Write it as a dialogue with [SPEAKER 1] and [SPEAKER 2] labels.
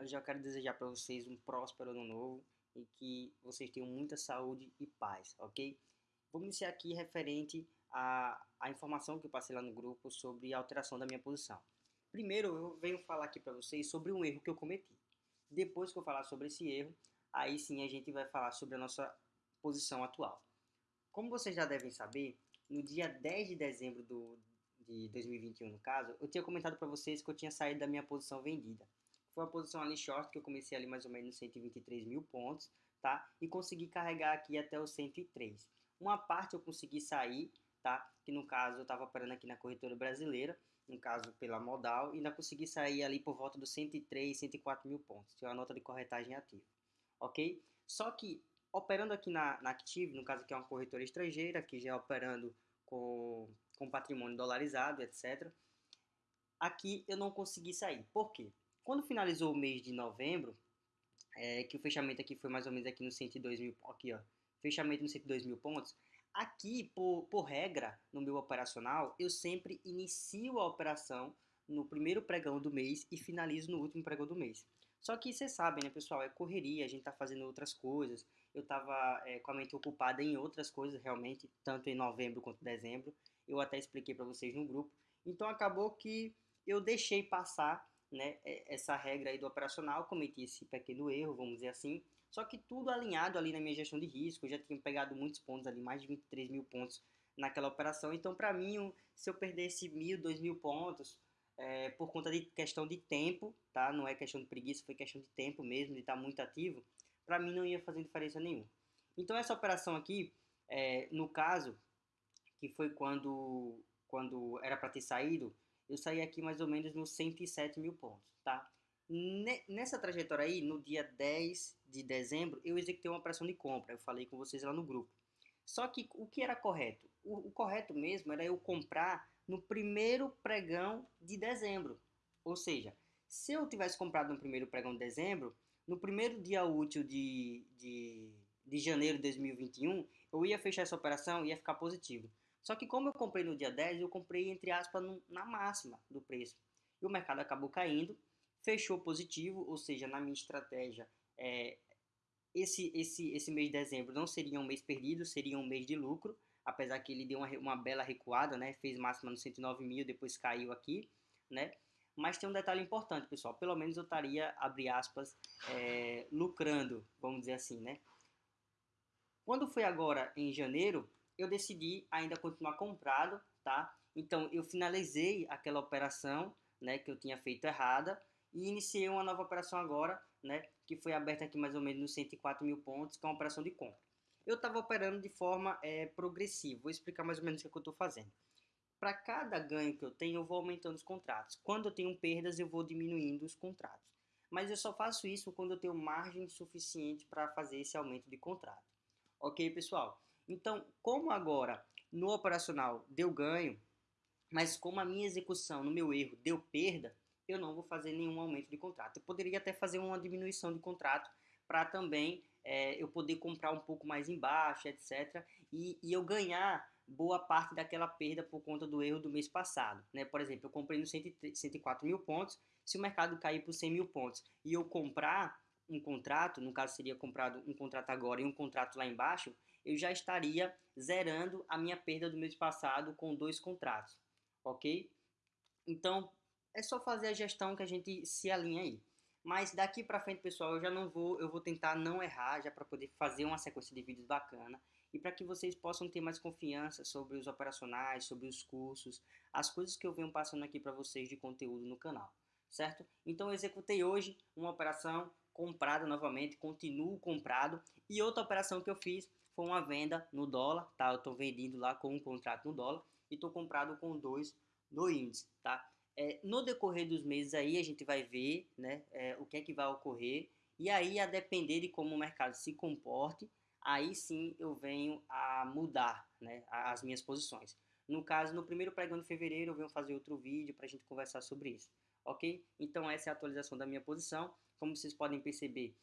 [SPEAKER 1] eu já quero desejar para vocês um próspero ano novo e que vocês tenham muita saúde e paz, ok? Vamos iniciar aqui referente à, à informação que eu passei lá no grupo sobre a alteração da minha posição. Primeiro, eu venho falar aqui para vocês sobre um erro que eu cometi. Depois que eu falar sobre esse erro, aí sim a gente vai falar sobre a nossa posição atual. Como vocês já devem saber, no dia 10 de dezembro do, de 2021, no caso, eu tinha comentado para vocês que eu tinha saído da minha posição vendida. Foi uma posição ali short, que eu comecei ali mais ou menos nos 123 mil pontos, tá? E consegui carregar aqui até os 103. Uma parte eu consegui sair, tá? Que no caso eu estava operando aqui na corretora brasileira, no caso pela modal, e ainda consegui sair ali por volta dos 103, 104 mil pontos. Tinha uma nota de corretagem ativa, ok? Só que operando aqui na, na Active, no caso aqui é uma corretora estrangeira, que já é operando com, com patrimônio dolarizado, etc. Aqui eu não consegui sair. Por quê? Quando finalizou o mês de novembro, é, que o fechamento aqui foi mais ou menos aqui no 102 mil, aqui ó, fechamento no 102 mil pontos, aqui, por, por regra, no meu operacional, eu sempre inicio a operação no primeiro pregão do mês e finalizo no último pregão do mês. Só que vocês sabem, né, pessoal, é correria, a gente tá fazendo outras coisas, eu estava é, com a mente ocupada em outras coisas realmente, tanto em novembro quanto em dezembro. Eu até expliquei para vocês no grupo. Então acabou que eu deixei passar né, essa regra aí do operacional, cometi esse pequeno erro, vamos dizer assim. Só que tudo alinhado ali na minha gestão de risco, eu já tinha pegado muitos pontos ali, mais de 23 mil pontos naquela operação. Então, para mim, se eu perdesse mil, dois mil pontos, é, por conta de questão de tempo, tá? Não é questão de preguiça, foi questão de tempo mesmo, de estar muito ativo para mim não ia fazer diferença nenhuma. Então essa operação aqui, é, no caso, que foi quando, quando era para ter saído, eu saí aqui mais ou menos nos 107 mil pontos, tá? Nessa trajetória aí, no dia 10 de dezembro, eu executei uma operação de compra, eu falei com vocês lá no grupo. Só que o que era correto? O, o correto mesmo era eu comprar no primeiro pregão de dezembro. Ou seja, se eu tivesse comprado no primeiro pregão de dezembro, no primeiro dia útil de, de, de janeiro de 2021, eu ia fechar essa operação e ia ficar positivo. Só que como eu comprei no dia 10, eu comprei, entre aspas, na máxima do preço. E o mercado acabou caindo, fechou positivo, ou seja, na minha estratégia, é, esse, esse, esse mês de dezembro não seria um mês perdido, seria um mês de lucro, apesar que ele deu uma, uma bela recuada, né? Fez máxima no 109 mil, depois caiu aqui, né? Mas tem um detalhe importante, pessoal. Pelo menos eu estaria, abre aspas, é, lucrando, vamos dizer assim, né? Quando foi agora em janeiro, eu decidi ainda continuar comprado, tá? Então eu finalizei aquela operação, né, que eu tinha feito errada e iniciei uma nova operação agora, né, que foi aberta aqui mais ou menos nos 104 mil pontos, que é uma operação de compra. Eu estava operando de forma é, progressiva, vou explicar mais ou menos o que, é eu estou fazendo para cada ganho que eu tenho, eu vou aumentando os contratos. Quando eu tenho perdas, eu vou diminuindo os contratos. Mas eu só faço isso quando eu tenho margem suficiente para fazer esse aumento de contrato. Ok, pessoal? Então, como agora no operacional deu ganho, mas como a minha execução no meu erro deu perda, eu não vou fazer nenhum aumento de contrato. Eu poderia até fazer uma diminuição de contrato para também é, eu poder comprar um pouco mais embaixo, etc. E, e eu ganhar boa parte daquela perda por conta do erro do mês passado. Né? Por exemplo, eu comprei no 104 mil pontos, se o mercado cair por 100 mil pontos e eu comprar um contrato, no caso seria comprado um contrato agora e um contrato lá embaixo, eu já estaria zerando a minha perda do mês passado com dois contratos, ok? Então, é só fazer a gestão que a gente se alinha aí. Mas daqui para frente, pessoal, eu já não vou, eu vou tentar não errar, já para poder fazer uma sequência de vídeos bacana e para que vocês possam ter mais confiança sobre os operacionais, sobre os cursos, as coisas que eu venho passando aqui para vocês de conteúdo no canal, certo? Então eu executei hoje uma operação comprada novamente, continuo comprado e outra operação que eu fiz foi uma venda no dólar, tá? Eu estou vendendo lá com um contrato no dólar e estou comprado com dois no índice, tá? É, no decorrer dos meses aí a gente vai ver, né, é, o que é que vai ocorrer e aí a depender de como o mercado se comporte, aí sim eu venho a mudar né, as minhas posições. No caso, no primeiro pregão de fevereiro, eu venho fazer outro vídeo para a gente conversar sobre isso, ok? Então essa é a atualização da minha posição. Como vocês podem perceber,